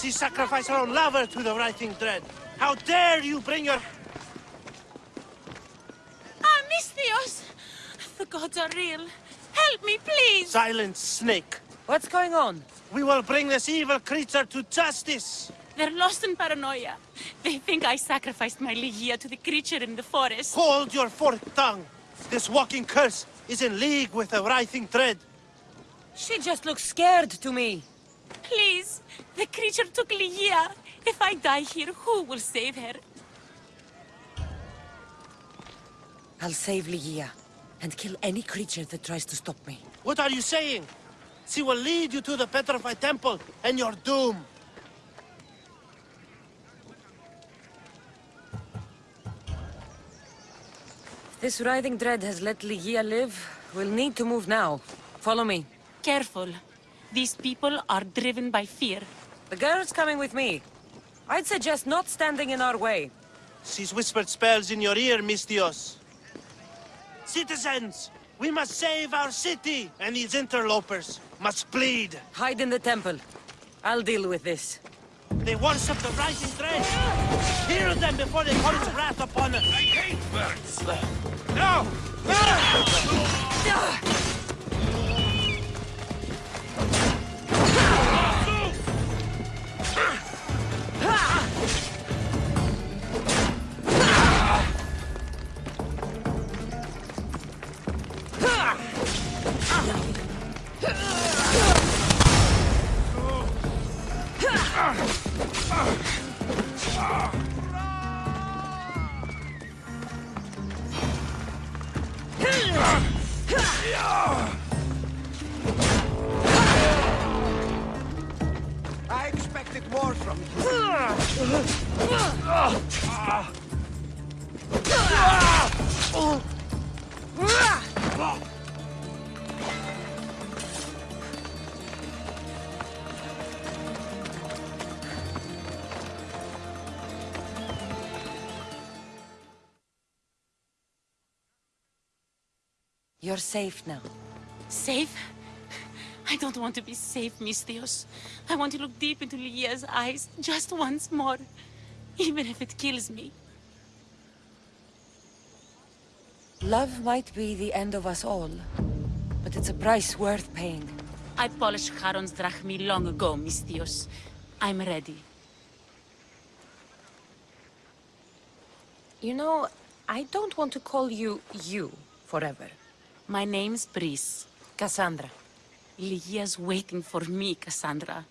She sacrificed her own lover to the writhing dread. How dare you bring your... Ah, Misthios! The gods are real. Help me, please! Silence, snake. What's going on? We will bring this evil creature to justice. They're lost in paranoia. They think I sacrificed my Lygia to the creature in the forest. Hold your forked tongue. This walking curse is in league with the writhing dread. She just looks scared to me. Please, the creature took Lygia. If I die here, who will save her? I'll save Lygia and kill any creature that tries to stop me. What are you saying? She will lead you to the petrified temple and your doom. This writhing dread has let Lygia live. We'll need to move now. Follow me. Careful. These people are driven by fear. The girl's coming with me. I'd suggest not standing in our way. She's whispered spells in your ear, Misthios. Citizens, we must save our city, and these interlopers must bleed. Hide in the temple. I'll deal with this. They worship the writhing dread. Kill them before they pour its wrath upon us. I hate birds. No! Ah! I You're safe now. Safe? I don't want to be safe, Misthios. I want to look deep into Lygia's eyes just once more. Even if it kills me. Love might be the end of us all, but it's a price worth paying. I polished Charon's drachmi long ago, Misthios. I'm ready. You know, I don't want to call you you forever. My name's Brysa. Cassandra. Lygia's waiting for me, Cassandra.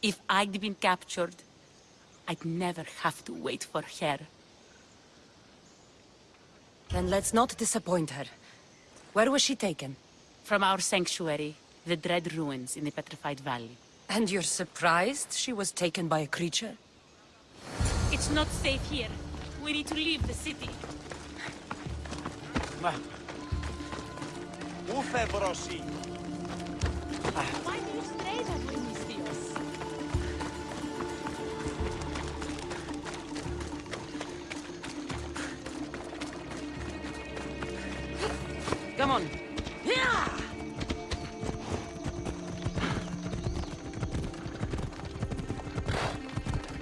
If I'd been captured, I'd never have to wait for her. Then let's not disappoint her. Where was she taken? From our sanctuary, the Dread Ruins in the Petrified Valley. And you're surprised she was taken by a creature? It's not safe here. We need to leave the city. Ufe, brosi. Why do you stray that way, Misthios? Come on.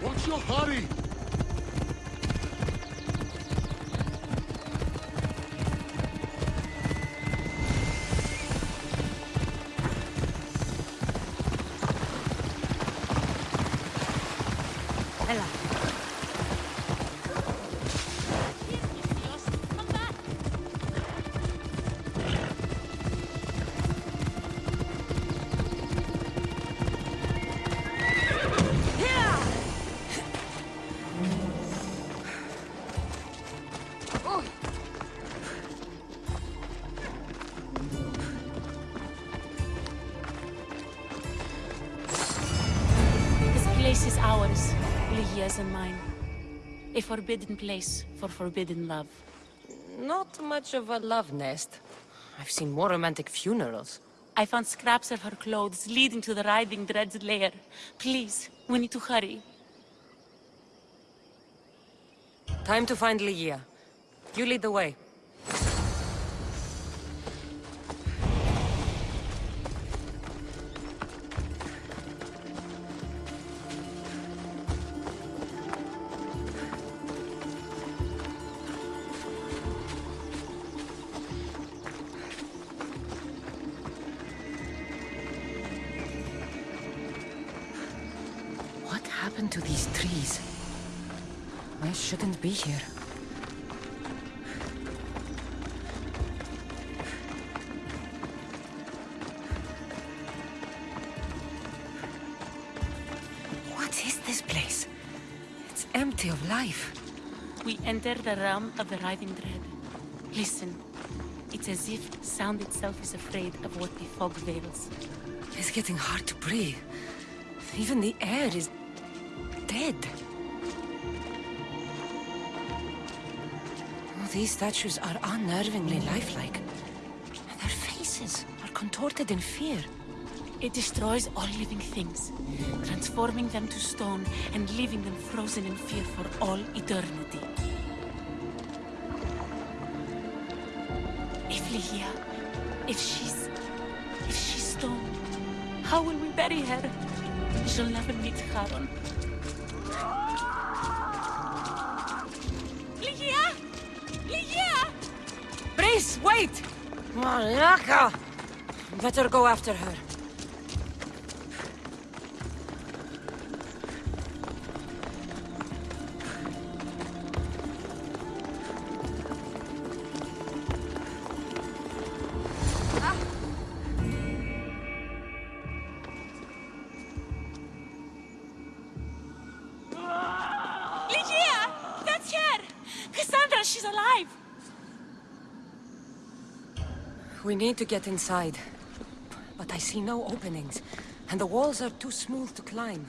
What's your hurry? This place is ours, Lygia's and mine. A forbidden place for forbidden love. Not much of a love nest. I've seen more romantic funerals. I found scraps of her clothes leading to the writhing Dread's lair. Please, we need to hurry. Time to find Lygia. You lead the way. Happened to these trees? I shouldn't be here. What is this place? It's empty of life. We enter the realm of the writhing dread. Listen. It's as if sound itself is afraid of what the fog veils. It's getting hard to breathe. Even the air is... dead. Oh, these statues are unnervingly lifelike. And Their faces are contorted in fear. It destroys all living things, transforming them to stone and leaving them frozen in fear for all eternity. If Lygia, if she's... if she's stone, how will we bury her? She'll never meet Charon. Brace, wait! Malaka! Better go after her. Lygia! That's her! Cassandra, she's alive! We need to get inside. But I see no openings, and the walls are too smooth to climb.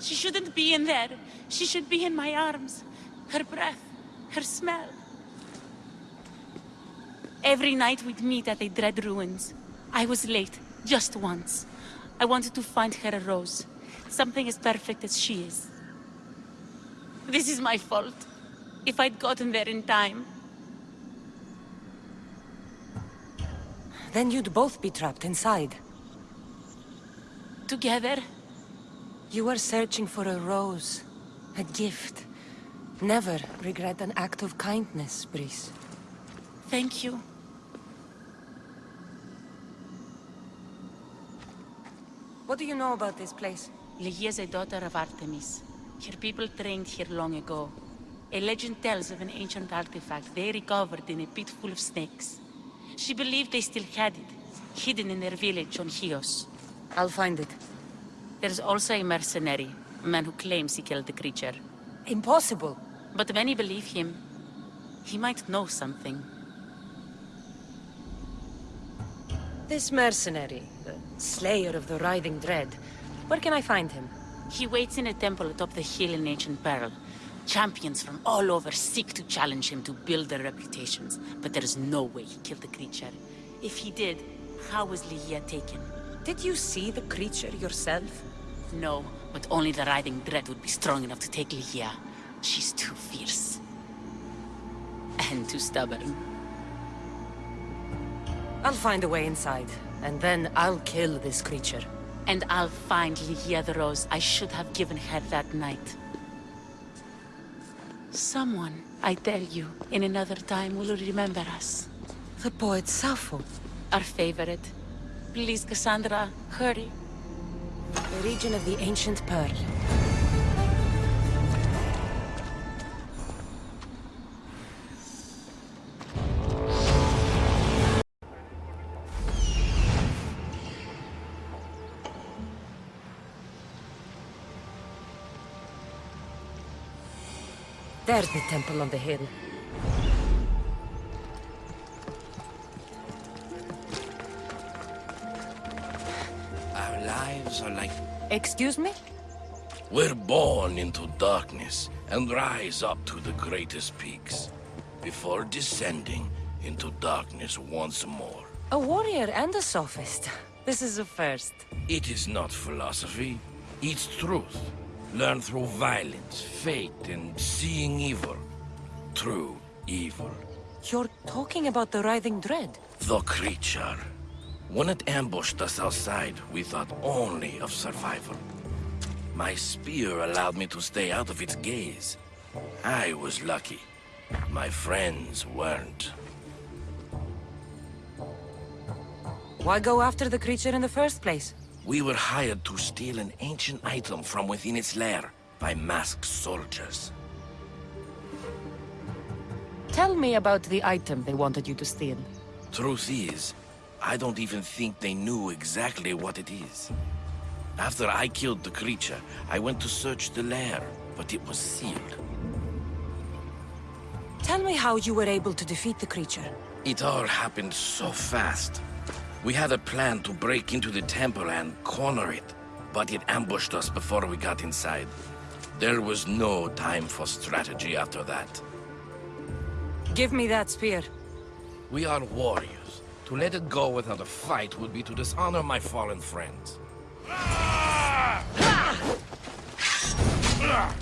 She shouldn't be in there. She should be in my arms. Her breath, her smell. Every night we'd meet at the Dread Ruins. I was late, just once. I wanted to find her a rose. Something as perfect as she is. This is my fault. If I'd gotten there in time. Then you'd both be trapped inside. Together, You were searching for a rose, a gift. Never regret an act of kindness, Brysa. thank you. What do you know about this place? Lygia is a daughter of Artemis. Her people trained here long ago. A legend tells of an ancient artifact they recovered in a pit full of snakes. She believed they still had it, hidden in their village on Chios. I'll find it. There's also a mercenary, a man who claims he killed the creature. Impossible. But many believe him. He might know something. This mercenary, the slayer of the writhing dread, where can I find him? He waits in a temple atop the hill in ancient peril. Champions from all over seek to challenge him to build their reputations, but there is no way he killed the creature. If he did, how was Lygia taken? Did you see the creature yourself? No, but only the Writhing Dread would be strong enough to take Lygia. She's too fierce. And too stubborn. I'll find a way inside, and then I'll kill this creature. And I'll find Lygia the rose I should have given her that night. Someone, I tell you, in another time will remember us. The poet Sappho, Our favorite. Please, Cassandra, hurry. the region of the ancient pearl. There's the temple on the hill. Our lives are like Excuse me? we're born into darkness and rise up to the greatest peaks before descending into darkness once more. A warrior and a sophist. This is a first. It is not philosophy, it's truth. Learned through violence, fate, and seeing evil. True evil. You're talking about the writhing dread. The creature. When it ambushed us outside, we thought only of survival. My spear allowed me to stay out of its gaze. I was lucky. My friends weren't. Why go after the creature in the first place? We were hired to steal an ancient item from within its lair by masked soldiers. Tell me about the item they wanted you to steal. Truth is, I don't even think they knew exactly what it is. After I killed the creature, I went to search the lair, but it was sealed. Tell me how you were able to defeat the creature. It all happened so fast. We had a plan to break into the temple and corner it, but it ambushed us before we got inside. There was no time for strategy after that. Give me that spear. We are warriors. To let it go without a fight would be to dishonor my fallen friends. Ah! Ah! Ah!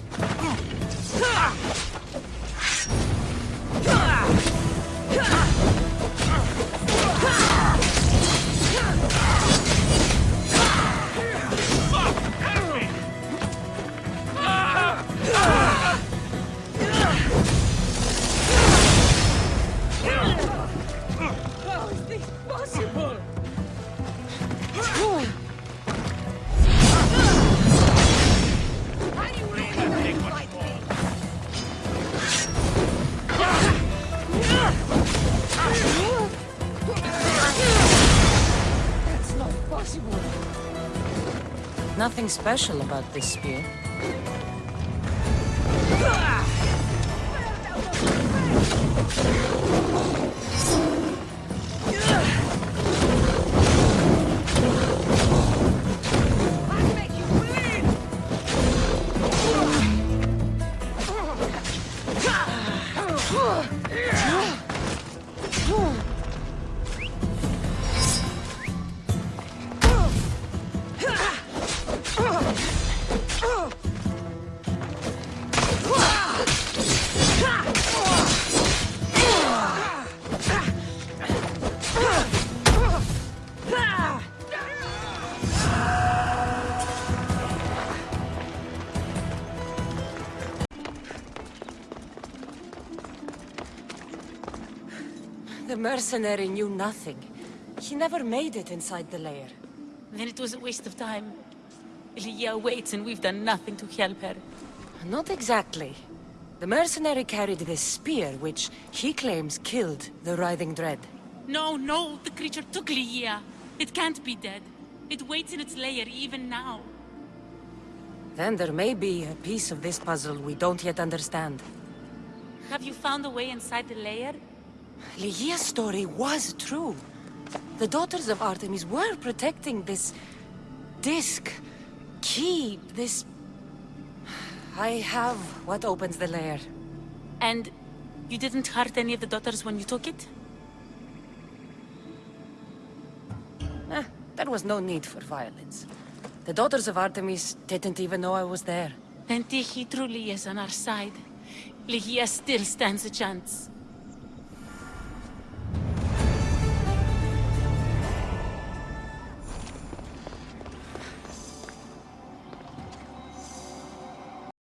Nothing special about this spear. Mercenary knew nothing. He never made it inside the lair. Then it was a waste of time. Lydia waits and we've done nothing to help her. Not exactly. The mercenary carried this spear, which he claims killed the Writhing Dread. No, no, the creature took Lydia. It can't be dead. It waits in its lair even now. Then there may be a piece of this puzzle we don't yet understand. Have you found a way inside the lair? Lygia's story was true. The Daughters of Artemis were protecting this... disc... key, this... I have what opens the lair. And you didn't hurt any of the daughters when you took it? Eh, there was no need for violence. The Daughters of Artemis didn't even know I was there. Then Tyche truly is on our side. Lygia still stands a chance.